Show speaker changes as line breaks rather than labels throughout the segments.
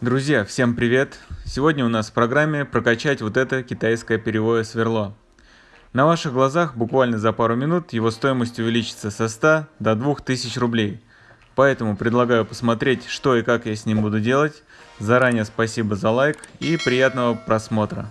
Друзья, всем привет! Сегодня у нас в программе прокачать вот это китайское перевое сверло. На ваших глазах буквально за пару минут его стоимость увеличится со 100 до 2000 рублей. Поэтому предлагаю посмотреть, что и как я с ним буду делать. Заранее спасибо за лайк и приятного просмотра.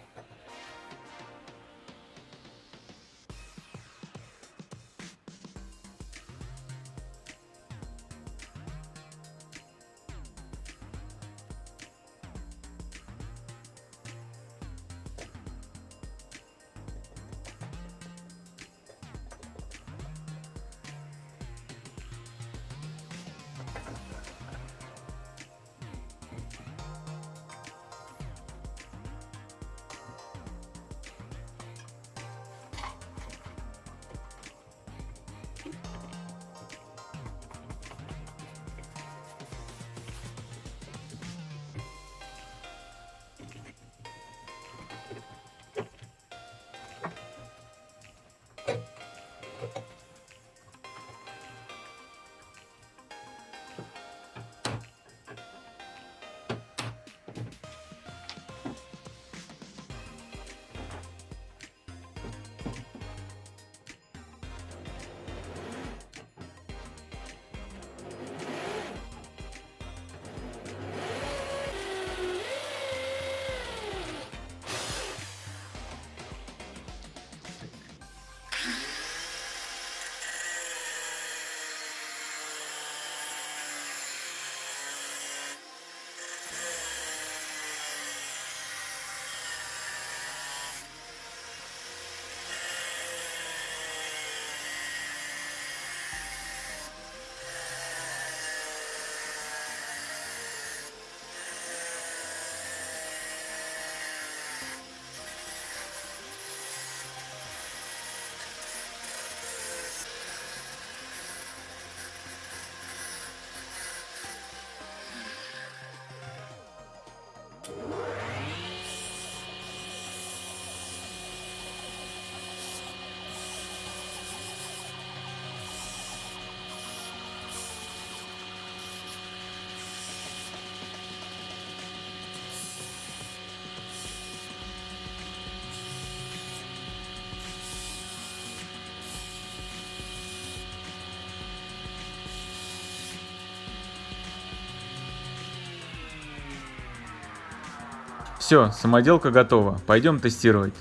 Все, самоделка готова. Пойдем тестировать.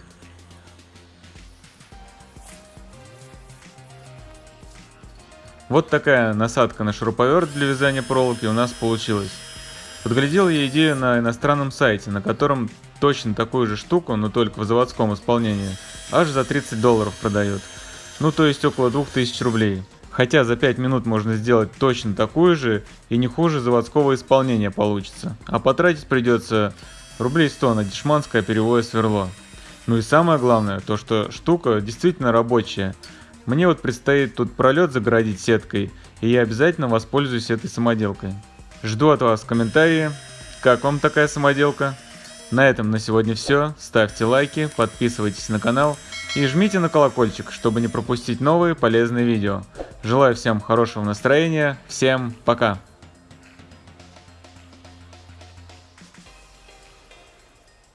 Вот такая насадка на шуруповерт для вязания проволоки у нас получилась. Подглядел я идею на иностранном сайте, на котором точно такую же штуку, но только в заводском исполнении, аж за 30 долларов продают. Ну то есть около 2000 рублей. Хотя за 5 минут можно сделать точно такую же и не хуже заводского исполнения получится. А потратить придется рублей 100 на дешманское перевое сверло. Ну и самое главное, то что штука действительно рабочая. Мне вот предстоит тут пролет загородить сеткой, и я обязательно воспользуюсь этой самоделкой. Жду от вас комментарии, как вам такая самоделка. На этом на сегодня все, ставьте лайки, подписывайтесь на канал и жмите на колокольчик, чтобы не пропустить новые полезные видео. Желаю всем хорошего настроения, всем пока!